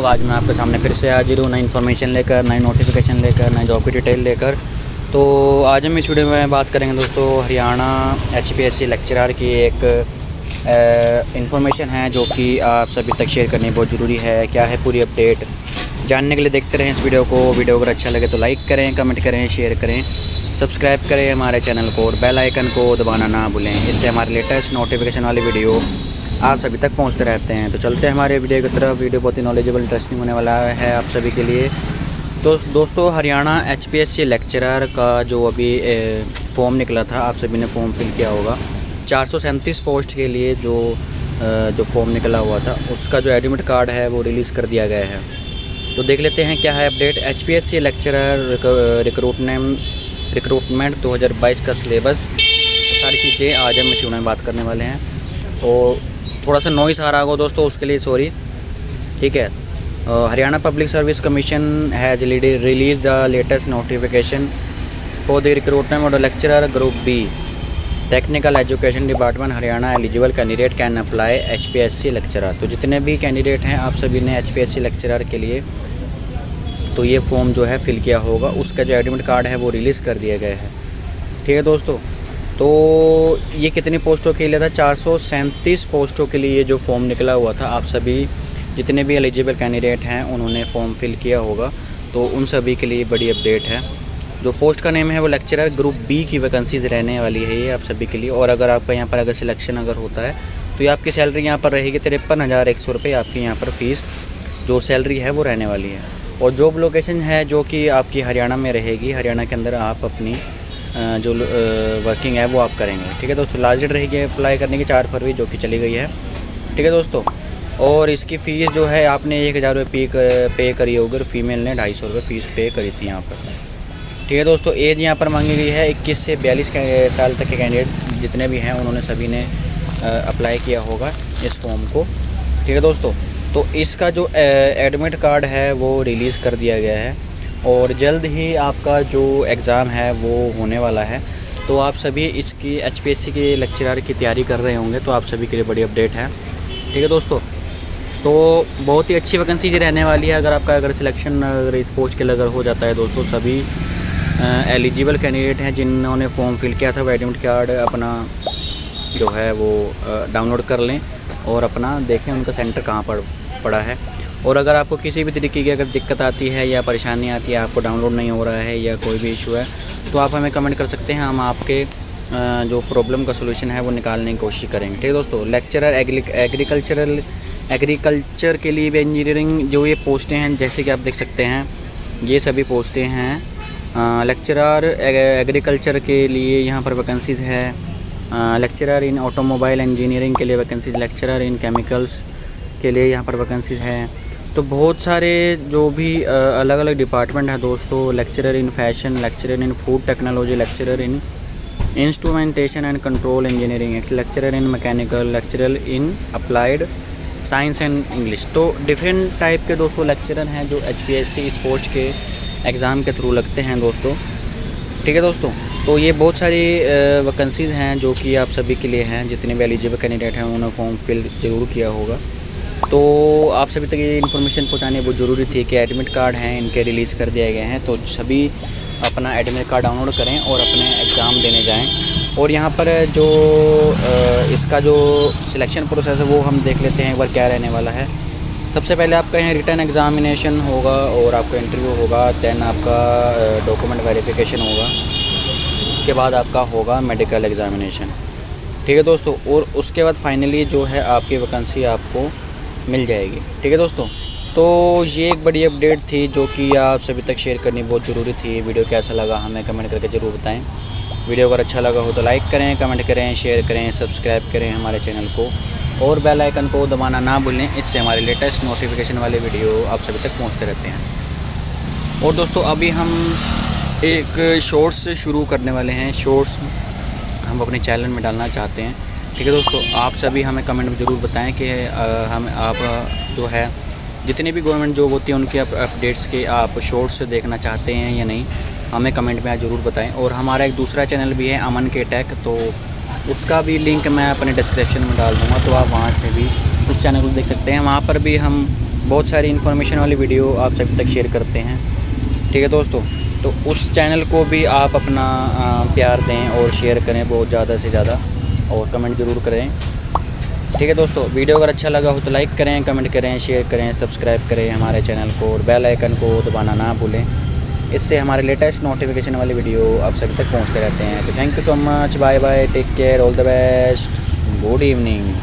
लोग आज मैं आपके सामने फिर से हाजिर हूँ, नई इन्फॉर्मेशन लेकर, नई नोटिफिकेशन लेकर, नई जॉब की डिटेल लेकर। तो आज हम इस वीडियो में बात करेंगे दोस्तों, Haryana H P S C lecturer की एक इन्फॉर्मेशन है जो कि आप सभी तक शेयर करनी बहुत ज़रूरी है। क्या है पूरी अपडेट जानने के लिए देखते रहें इस वीडियो को। वीडियो अगर अच्छा लगे तो लाइक करें कमेंट करें शेयर करें। सब्सक्राइब करें हमारे चैनल को और बेल आइकन को दबाना ना भूलें। इससे हमारे लेटेस्ट नोटिफिकेशन वाली वीडियो आप सभी तक पहुँचते रहते हैं। तो चलते हैं हमारे वीडियो की तरफ़। वीडियो बहुत ही नॉलेजेबल इंटरेस्टिंग होने वाला है आप सभी के लिए। तो दोस्तों, Haryana H P S C lecturer का जो अभी फॉर्म निकला था, आप सभी ने फॉर्म फिल किया होगा। चार सौ सैंतीस पोस्ट के लिए जो जो फॉर्म निकला हुआ था, उसका जो एडमिट कार्ड है, वो रिलीज़ कर दिया गया है। तो देख लेते हैं क्या है update H P S C lecturer recruitment recruitment दो हज़ार बाईस का सिलेबस सारी चीज़ें आज हम इसी में बात करने वाले हैं। और थोड़ा सा नॉइस आ रहा होगा दोस्तों, उसके लिए सॉरी ठीक है? Haryana public service commission has release the latest notification for the recruitment of lecturer group B technical education department Haryana eligible candidate can apply H P S C lecturer तो जितने भी कैंडिडेट हैं, आप सभी ने H P S C lecturer के लिए तो ये फॉर्म जो है फिल किया होगा। उसका जो एडमिट कार्ड है, वो रिलीज़ कर दिया गया है। ठीक है दोस्तों? तो ये कितनी पोस्टों के लिए था? चार सौ सैंतीस पोस्टों के लिए ये जो फॉर्म निकला हुआ था। आप सभी जितने भी एलिजिबल कैंडिडेट हैं, उन्होंने फॉर्म फिल किया होगा। तो उन सभी के लिए बड़ी अपडेट है। जो पोस्ट का नेम है, वो लेक्चरर ग्रुप बी की वैकेंसीज रहने वाली है ये आप सभी के लिए। और अगर आपका यहाँ पर अगर सिलेक्शन अगर होता है तो ये आपकी सैलरी यहाँ पर रहेगी तिरपन हज़ार एक सौ रुपये आपकी यहाँ पर फ़ीस जो सैलरी है, वो रहने वाली है। और जॉब लोकेशन है जो कि आपकी हरियाणा में रहेगी। हरियाणा के अंदर आप अपनी जो वर्किंग है वो आप करेंगे। ठीक है दोस्तों? लास्ट डेट रहेगी अप्लाई करने की, चार फरवरी जो कि चली गई है। ठीक है दोस्तों? और इसकी फ़ीस जो है, आपने एक हज़ार रुपये पे पे करी होगी और फीमेल ने ढाई सौ रुपये फ़ीस पे करी थी यहाँ पर। ठीक है दोस्तों? एज यहाँ पर मांगी गई है इक्कीस से बयालीस साल तक के कैंडिडेट जितने भी हैं, उन्होंने सभी ने अप्लाई किया होगा इस फॉर्म को। ठीक है दोस्तों? तो इसका जो एडमिट कार्ड है, वो रिलीज़ कर दिया गया है। और जल्द ही आपका जो एग्ज़ाम है वो होने वाला है। तो आप सभी इसकी एच पी एस सी के लेक्चरार की तैयारी कर रहे होंगे तो आप सभी के लिए बड़ी अपडेट है। ठीक है दोस्तों? तो बहुत ही अच्छी वैकेंसीज रहने वाली है। अगर आपका अगर सिलेक्शन, अगर इस पोस्ट के अगर हो जाता है दोस्तों, सभी एलिजिबल कैंडिडेट हैं जिन्होंने फॉर्म फिल किया था वो एडमिट कार्ड अपना जो है वो डाउनलोड कर लें और अपना देखें उनका सेंटर कहाँ पर पड़ा है। और अगर आपको किसी भी तरीके की अगर दिक्कत आती है या परेशानी आती है, आपको डाउनलोड नहीं हो रहा है या कोई भी इशू है तो आप हमें कमेंट कर सकते हैं। हम आपके जो प्रॉब्लम का सोल्यूशन है, वो निकालने की कोशिश करेंगे। ठीक है दोस्तों? लेक्चरर एग्रीकल्चरल एग्रीकल्चर के लिए भी इंजीनियरिंग जो ये पोस्टें हैं, जैसे कि आप देख सकते हैं, ये सभी पोस्टें हैं। लेक्चरर एग्रीकल्चर के लिए यहाँ पर वैकेंसीज़ है। लेक्चरर इन ऑटोमोबाइल इंजीनियरिंग के लिए वैकेंसीज लेक्चरर इन केमिकल्स के लिए यहाँ पर वैकेंसीज हैं। तो बहुत सारे जो भी अलग अलग डिपार्टमेंट हैं दोस्तों lecturer in fashion lecturer in food technology lecturer in instrumentation and control engineering lecturer in mechanical lecturer in applied science and English तो डिफरेंट टाइप के दोस्तों लेक्चरर हैं जो एचपीएससी स्पोर्ट्स के एग्ज़ाम के थ्रू लगते हैं दोस्तों। ठीक है दोस्तों? तो ये बहुत सारी वैकेंसीज़ हैं जो कि आप सभी के लिए हैं। जितने भी एलिजिबल कैंडिडेट हैं उन्होंने फॉर्म फिल ज़रूर किया होगा। तो आप सभी तक ये इन्फॉर्मेशन पहुँचानी बहुत ज़रूरी थी कि एडमिट कार्ड हैं, इनके रिलीज़ कर दिए गए हैं तो सभी अपना एडमिट कार्ड डाउनलोड करें और अपने एग्ज़ाम देने जाएँ। और यहाँ पर जो इसका जो सिलेक्शन प्रोसेस है, वो हम देख लेते हैं, एक बार क्या रहने वाला है। सबसे पहले आपका यहाँ रिटर्न एग्ज़ामिनेशन होगा और आपका इंटरव्यू होगा दैन आपका डॉक्यूमेंट वेरिफिकेशन होगा। उसके बाद आपका होगा मेडिकल एग्ज़ामिनेशन ठीक है दोस्तों? और उसके बाद फाइनली जो है आपकी वैकेंसी आपको मिल जाएगी। ठीक है दोस्तों? तो ये एक बड़ी अपडेट थी जो कि आप सभी तक शेयर करनी बहुत ज़रूरी थी। वीडियो कैसा लगा हमें कमेंट करके ज़रूर बताएँ। वीडियो अगर अच्छा लगा हो तो लाइक करें, कमेंट करें, शेयर करें, सब्सक्राइब करें हमारे चैनल को। और बेल आइकन को दबाना ना भूलें, इससे हमारे लेटेस्ट नोटिफिकेशन वाले वीडियो आप सभी तक पहुँचते रहते हैं। और दोस्तों, अभी हम एक शॉर्ट्स शुरू करने वाले हैं। शॉर्ट्स हम अपने चैनल में डालना चाहते हैं। ठीक है दोस्तों, आप सभी हमें कमेंट में ज़रूर बताएँ कि हम, आप जो है, जितनी भी गवर्नमेंट जॉब होती है, उनके आप अपडेट्स के आप शॉर्ट्स देखना चाहते हैं या नहीं, हमें कमेंट में ज़रूर बताएँ। और हमारा एक दूसरा चैनल भी है, अमन के टैक तो उसका भी लिंक मैं अपने डिस्क्रिप्शन में डाल दूँगा तो आप वहाँ से भी उस चैनल को देख सकते हैं। वहाँ पर भी हम बहुत सारी इन्फॉर्मेशन वाली वीडियो आप सभी तक शेयर करते हैं। ठीक है दोस्तों तो उस चैनल को भी आप अपना प्यार दें और शेयर करें बहुत ज़्यादा से ज़्यादा। और कमेंट ज़रूर करें। ठीक है दोस्तों, वीडियो अगर अच्छा लगा हो तो लाइक करें, कमेंट करें, शेयर करें, सब्सक्राइब करें हमारे चैनल को और बेल आइकन को दबाना ना भूलें। इससे हमारे लेटेस्ट नोटिफिकेशन वाली वीडियो आप सभी तक पहुँचते रहते हैं। तो thank you so much bye bye take care all the best good evening